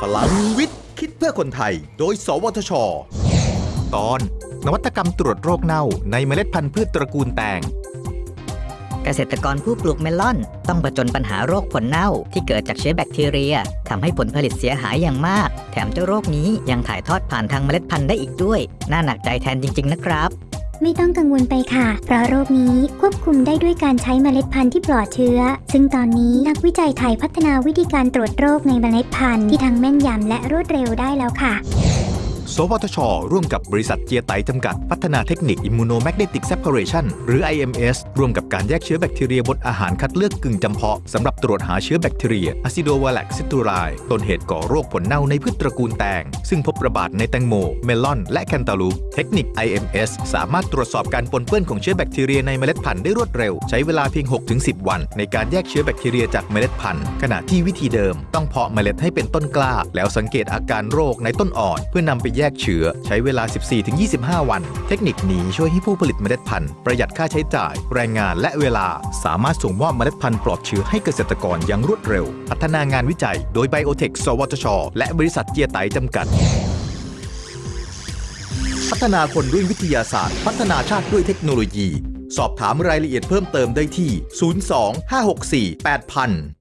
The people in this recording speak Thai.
พลังวิทย์ คิดเพื่อคนไทย โดย สวทช ตอน นวัตกรรมตรวจโรคเน่าในเมล็ดพันธุ์พืชตระกูลแตง เกษตรกรผู้ปลูกเมลอน ต้องประจนปัญหาโรคผลเน่าที่เกิดจากเชื้อแบคทีเรียทำให้ผลผลิตเสียหายอย่างมาก แถมเจ้าโรคนี้ยังถ่ายทอดผ่านทางเมล็ดพันธุ์ได้อีกด้วย น่าหนักใจแทนจริง ๆ นะครับ ไม่ต้องกังวลไปค่ะ เพราะโรคนี้ควบคุมได้ด้วยการใช้เมล็ดพันธุ์ที่ปลอดเชื้อ ซึ่งตอนนี้นักวิจัยไทยพัฒนาวิธีการตรวจโรคในเมล็ดพันธุ์ที่ทั้งแม่นยำและรวดเร็วได้แล้วค่ะ สวทช ร่วมกับบริษัทเจียไตจำกัด พัฒนาเทคนิค Immunomagnetic Separation หรือ IMS ร่วมกับการแยกเชื้อแบคทีเรียบนอาหารคัดเลือกกึ่งจำเพาะสำหรับตรวจหาเชื้อแบคทีเรีย Acidovallac citrulli ต้นเหตุก่อโรคผลเน่าในพืชตระกูลแตง ซึ่งพบระบาดในแตงโม เมลอน และแคนตาลูป เทคนิค IMS สามารถตรวจสอบการปนเปื้อนของเชื้อแบคทีเรียในเมล็ดพันธุ์ได้รวดเร็ว ใช้เวลาเพียง 6-10 วัน ในการแยกเชื้อแบคทีเรียจากเมล็ดพันธุ์ ขณะที่วิธีเดิม ต้องเพาะเมล็ดให้เป็นต้นกล้า แล้วสังเกตอาการโรคในต้นอ่อน เพื่อนำไปแยกเชื้อ ใช้เวลา 14-25 วัน เทคนิคนี้ช่วยให้ผู้ผลิตเมล็ดพันธุ์ประหยัดค่าใช้จ่าย แรงงานและเวลา สามารถส่งมอบเมล็ดพันธุ์ปลอดเชื้อให้เกษตรกรอย่างรวดเร็ว พัฒนางานวิจัย โดยไบโอเทคสวทช และบริษัทเจียไตจำกัด พัฒนาคนด้วยวิทยาศาสตร์ พัฒนาชาติด้วยเทคโนโลยี สอบถามรายละเอียดเพิ่มเติมได้ที่ 02 564 8000